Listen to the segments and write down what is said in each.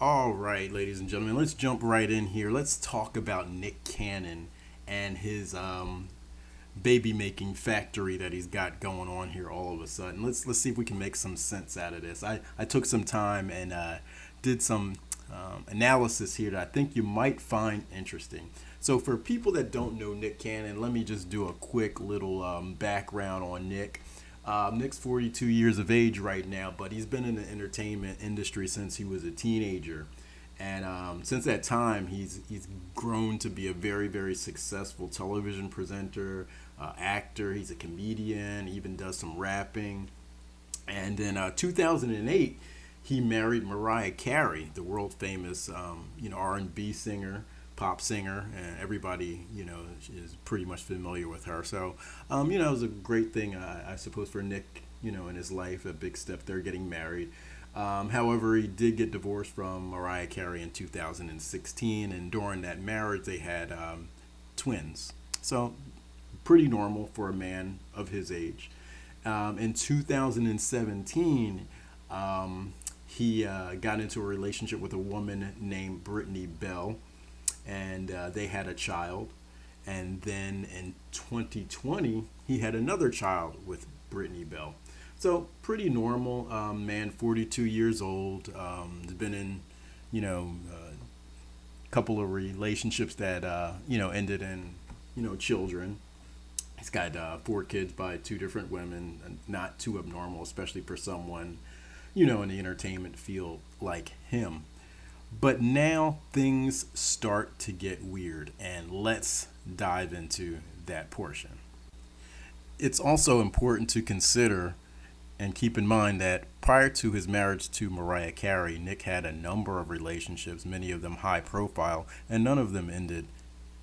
All right, ladies and gentlemen, let's jump right in here. Let's talk about Nick Cannon and his um, baby making factory that he's got going on here all of a sudden. Let's let's see if we can make some sense out of this. I, I took some time and uh, did some um, analysis here that I think you might find interesting. So for people that don't know Nick Cannon, let me just do a quick little um, background on Nick. Um, Nick's 42 years of age right now, but he's been in the entertainment industry since he was a teenager. And um, since that time, he's he's grown to be a very very successful television presenter, uh, actor. He's a comedian. Even does some rapping. And in uh, 2008, he married Mariah Carey, the world famous um, you know R&B singer pop singer, and everybody, you know, is pretty much familiar with her. So, um, you know, it was a great thing, uh, I suppose, for Nick, you know, in his life, a big step there, getting married. Um, however, he did get divorced from Mariah Carey in 2016, and during that marriage, they had um, twins. So, pretty normal for a man of his age. Um, in 2017, um, he uh, got into a relationship with a woman named Brittany Bell and uh, they had a child. And then in 2020, he had another child with Brittany Bell. So pretty normal um, man, 42 years old. Um, has been in, you know, a uh, couple of relationships that uh, you know ended in, you know, children. He's got uh, four kids by two different women, not too abnormal, especially for someone, you know, in the entertainment field like him. But now things start to get weird, and let's dive into that portion. It's also important to consider and keep in mind that prior to his marriage to Mariah Carey, Nick had a number of relationships, many of them high profile, and none of them ended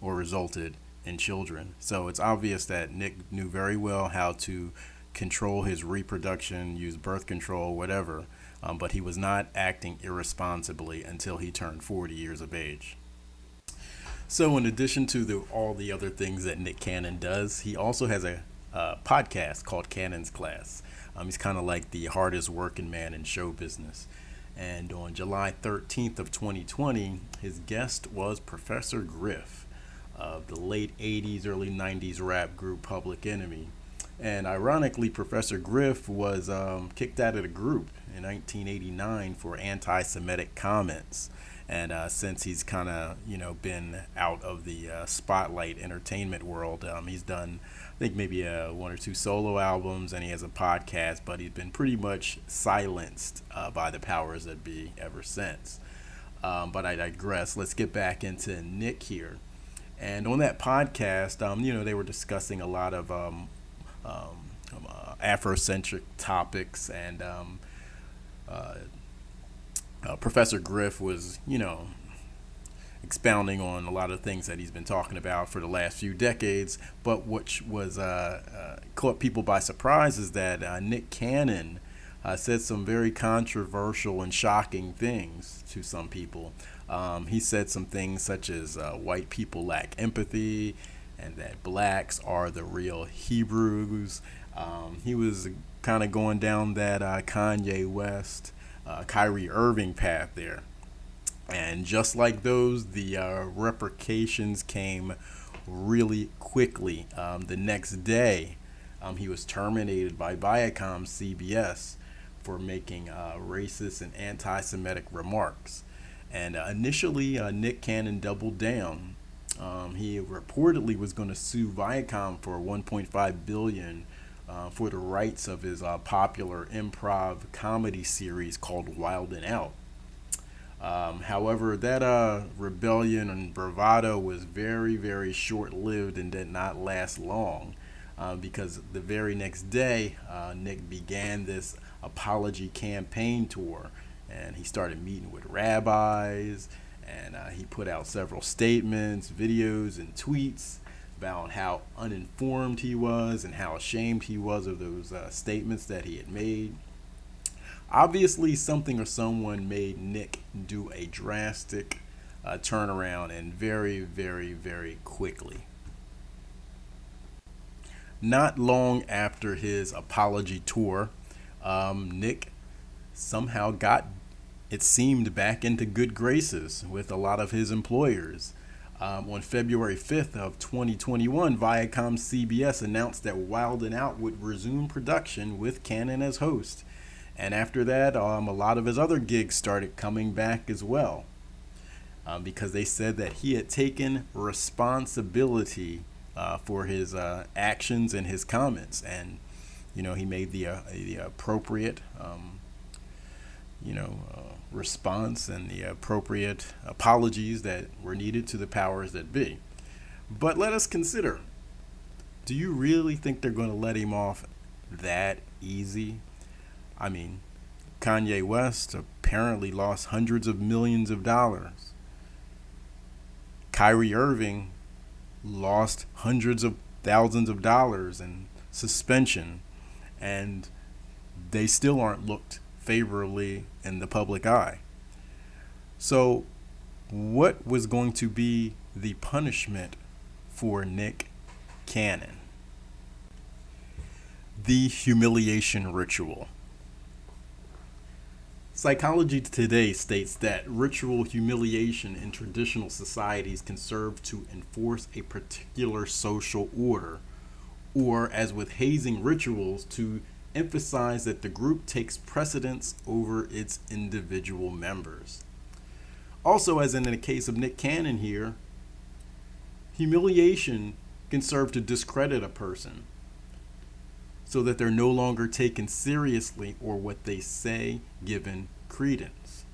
or resulted in children. So it's obvious that Nick knew very well how to control his reproduction, use birth control, whatever, um, but he was not acting irresponsibly until he turned 40 years of age. So, in addition to the, all the other things that Nick Cannon does, he also has a podcast called Cannon's Class. Um, he's kind of like the hardest working man in show business. And on July 13th of 2020, his guest was Professor Griff of the late 80s, early 90s rap group Public Enemy. And ironically, Professor Griff was um, kicked out of the group in 1989 for anti-Semitic comments. And uh, since he's kind of you know been out of the uh, spotlight entertainment world, um, he's done I think maybe uh, one or two solo albums, and he has a podcast. But he's been pretty much silenced uh, by the powers that be ever since. Um, but I digress. Let's get back into Nick here. And on that podcast, um, you know, they were discussing a lot of um, um, uh, Afrocentric topics and um, uh, uh, Professor Griff was, you know, expounding on a lot of things that he's been talking about for the last few decades. But which was uh, uh, caught people by surprise is that uh, Nick Cannon uh, said some very controversial and shocking things to some people. Um, he said some things such as white people lack empathy and that blacks are the real Hebrews. Um, he was kind of going down that uh, Kanye West, uh, Kyrie Irving path there. And just like those, the uh, repercussions came really quickly. Um, the next day, um, he was terminated by Viacom CBS for making uh, racist and anti Semitic remarks. And uh, initially, uh, Nick Cannon doubled down. Um, he reportedly was going to sue Viacom for 1.5 billion uh, for the rights of his uh, popular improv comedy series called Wild and Out. Um, however, that uh, rebellion and bravado was very, very short lived and did not last long uh, because the very next day, uh, Nick began this apology campaign tour and he started meeting with rabbis and uh, he put out several statements, videos, and tweets about how uninformed he was and how ashamed he was of those uh, statements that he had made. Obviously, something or someone made Nick do a drastic uh, turnaround and very, very, very quickly. Not long after his apology tour, um, Nick somehow got it seemed, back into good graces with a lot of his employers. Um, on February 5th of 2021, Viacom CBS announced that Wild and Out would resume production with Cannon as host. And after that, um, a lot of his other gigs started coming back as well. Um, because they said that he had taken responsibility uh, for his uh, actions and his comments. And, you know, he made the, uh, the appropriate, um, you know, uh, response and the appropriate apologies that were needed to the powers that be. But let us consider do you really think they're going to let him off that easy? I mean, Kanye West apparently lost hundreds of millions of dollars. Kyrie Irving lost hundreds of thousands of dollars in suspension, and they still aren't looked favorably in the public eye. So, what was going to be the punishment for Nick Cannon? The humiliation ritual. Psychology Today states that ritual humiliation in traditional societies can serve to enforce a particular social order, or, as with hazing rituals, to emphasize that the group takes precedence over its individual members. Also, as in the case of Nick Cannon here, humiliation can serve to discredit a person so that they're no longer taken seriously or what they say given credence.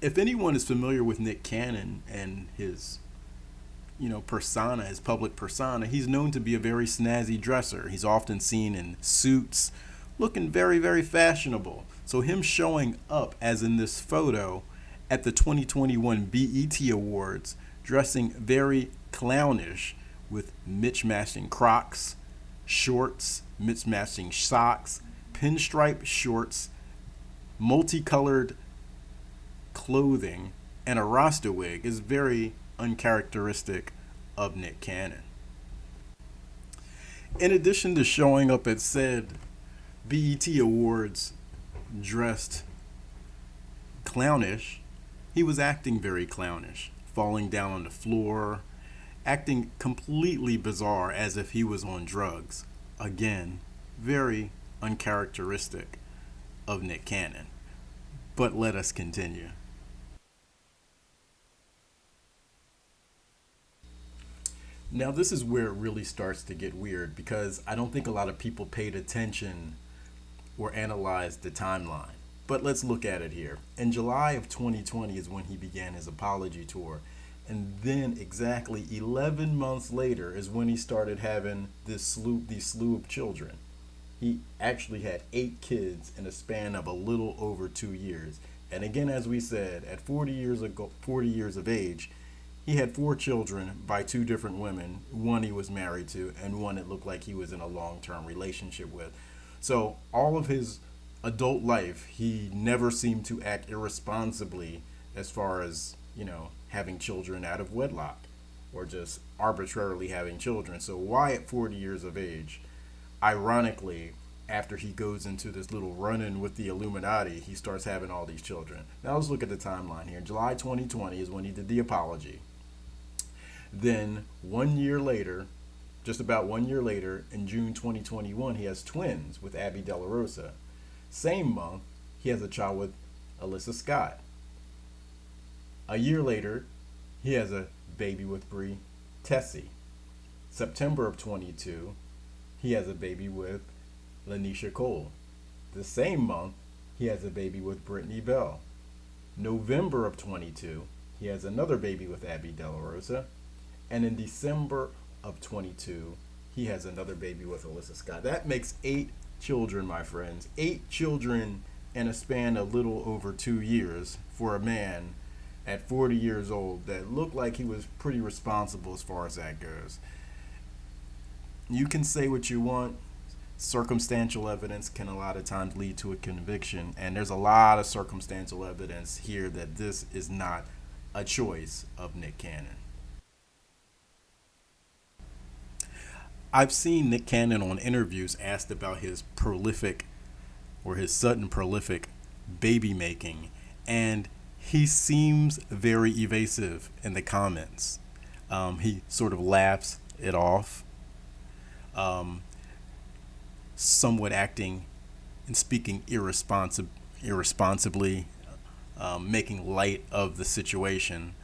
If anyone is familiar with Nick Cannon and his you know, persona, his public persona, he's known to be a very snazzy dresser. He's often seen in suits, looking very, very fashionable. So him showing up, as in this photo, at the 2021 BET Awards, dressing very clownish with mismatching Crocs, shorts, mismatching socks, pinstripe shorts, multicolored clothing, and a Rasta wig is very uncharacteristic of Nick Cannon. In addition to showing up at said BET Awards dressed clownish, he was acting very clownish, falling down on the floor, acting completely bizarre as if he was on drugs. Again, very uncharacteristic of Nick Cannon. But let us continue. Now, this is where it really starts to get weird because I don't think a lot of people paid attention or analyzed the timeline. But let's look at it here. In July of 2020 is when he began his apology tour. And then exactly 11 months later is when he started having this slew, these slew of children. He actually had eight kids in a span of a little over two years. And again, as we said, at 40 years ago, 40 years of age, he had four children by two different women. One he was married to, and one it looked like he was in a long term relationship with. So, all of his adult life, he never seemed to act irresponsibly as far as, you know, having children out of wedlock or just arbitrarily having children. So, why at 40 years of age, ironically, after he goes into this little run in with the Illuminati, he starts having all these children. Now, let's look at the timeline here. July 2020 is when he did the apology. Then one year later, just about one year later, in June 2021, he has twins with Abby De Rosa. Same month, he has a child with Alyssa Scott. A year later, he has a baby with Bre Tiesi. September of 22, he has a baby with Lanisha Cole. The same month, he has a baby with Brittany Bell. November of 22, he has another baby with Abby De Rosa. And in December of 22, he has another baby with Alyssa Scott. That makes eight children, my friends. Eight children in a span of little over two years for a man at 40 years old that looked like he was pretty responsible as far as that goes. You can say what you want. Circumstantial evidence can a lot of times lead to a conviction, and there's a lot of circumstantial evidence here that this is not a choice of Nick Cannon. I've seen Nick Cannon on interviews asked about his prolific or his sudden prolific baby making, and he seems very evasive in the comments. Um, he sort of laughs it off, um, somewhat acting and speaking irresponsi- irresponsibly, um, making light of the situation,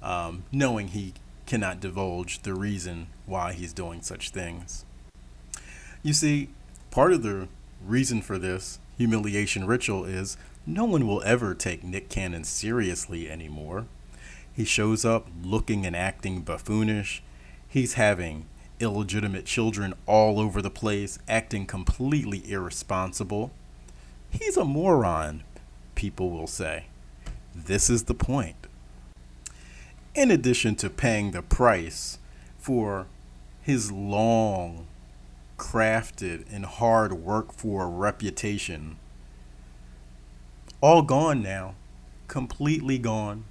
um, knowing he cannot divulge the reason why he's doing such things. You see, part of the reason for this humiliation ritual is no one will ever take Nick Cannon seriously anymore. He shows up looking and acting buffoonish. He's having illegitimate children all over the place, acting completely irresponsible. He's a moron, people will say. This is the point. In addition to paying the price for his long, crafted, and hard work for a reputation, all gone now, completely gone,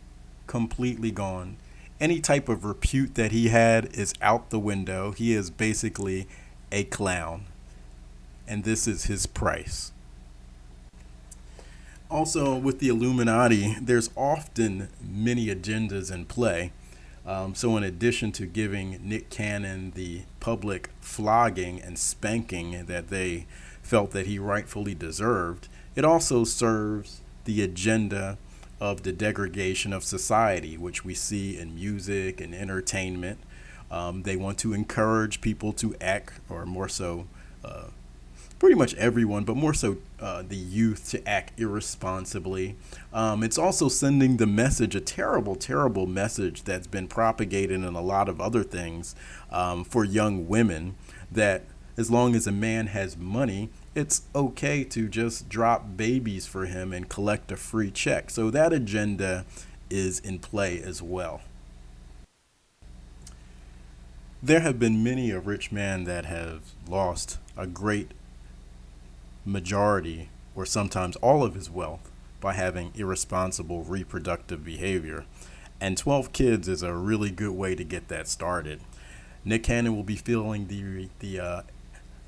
completely gone any type of repute that he had is out the window. He is basically a clown. And this is his price. Also, with the Illuminati, there's often many agendas in play. Um, so, in addition to giving Nick Cannon the public flogging and spanking that they felt that he rightfully deserved, it also serves the agenda of the degradation of society, which we see in music and entertainment. Um, they want to encourage people to act, or more so, uh, pretty much everyone, but more so uh, the youth, to act irresponsibly. Um, it's also sending the message, a terrible, terrible message that's been propagated in a lot of other things um, for young women that as long as a man has money, it's okay to just drop babies for him and collect a free check. So that agenda is in play as well. There have been many a rich man that have lost a great majority or sometimes all of his wealth by having irresponsible reproductive behavior. And 12 kids is a really good way to get that started. Nick Cannon will be feeling the, the uh,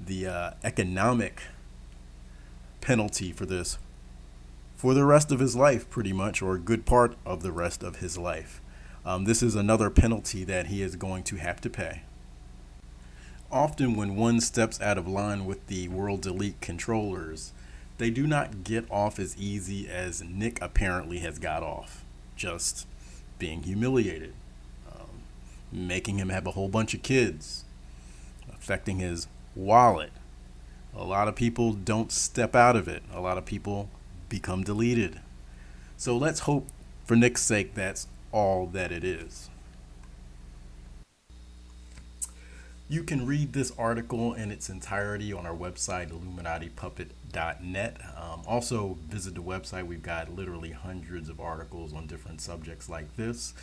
the uh, economic penalty for this for the rest of his life, pretty much, or a good part of the rest of his life. Um, this is another penalty that he is going to have to pay. Often, when one steps out of line with the world's elite controllers, they do not get off as easy as Nick apparently has got off, just being humiliated, um, making him have a whole bunch of kids, affecting his wallet. A lot of people don't step out of it. A lot of people become deleted. So let's hope for Nick's sake that's all that it is. You can read this article in its entirety on our website, illuminatipuppet.net. Um, also, visit the website. We've got literally hundreds of articles on different subjects like this.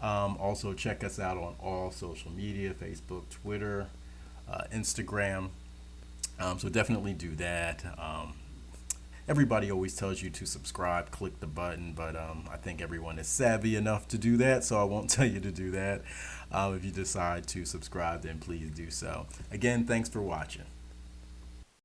Um, also, check us out on all social media Facebook, Twitter, uh, Instagram. Um, so definitely do that. Everybody always tells you to subscribe, click the button, but um, I think everyone is savvy enough to do that, so I won't tell you to do that. Uh, if you decide to subscribe, then please do so. Again, thanks for watching.